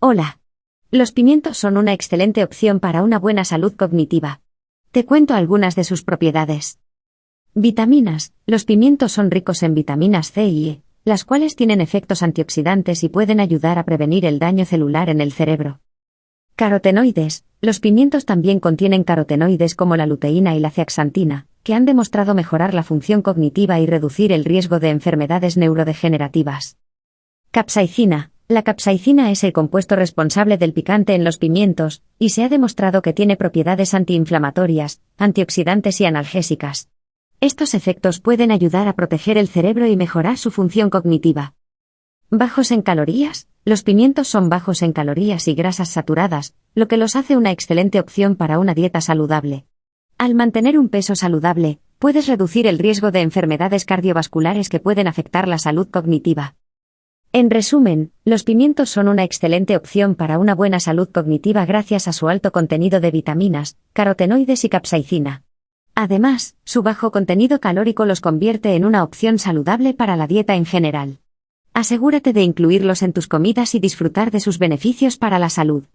Hola. Los pimientos son una excelente opción para una buena salud cognitiva. Te cuento algunas de sus propiedades. Vitaminas. Los pimientos son ricos en vitaminas C y E, las cuales tienen efectos antioxidantes y pueden ayudar a prevenir el daño celular en el cerebro. Carotenoides. Los pimientos también contienen carotenoides como la luteína y la zeaxantina, que han demostrado mejorar la función cognitiva y reducir el riesgo de enfermedades neurodegenerativas. Capsaicina. La capsaicina es el compuesto responsable del picante en los pimientos, y se ha demostrado que tiene propiedades antiinflamatorias, antioxidantes y analgésicas. Estos efectos pueden ayudar a proteger el cerebro y mejorar su función cognitiva. Bajos en calorías. Los pimientos son bajos en calorías y grasas saturadas, lo que los hace una excelente opción para una dieta saludable. Al mantener un peso saludable, puedes reducir el riesgo de enfermedades cardiovasculares que pueden afectar la salud cognitiva. En resumen, los pimientos son una excelente opción para una buena salud cognitiva gracias a su alto contenido de vitaminas, carotenoides y capsaicina. Además, su bajo contenido calórico los convierte en una opción saludable para la dieta en general. Asegúrate de incluirlos en tus comidas y disfrutar de sus beneficios para la salud.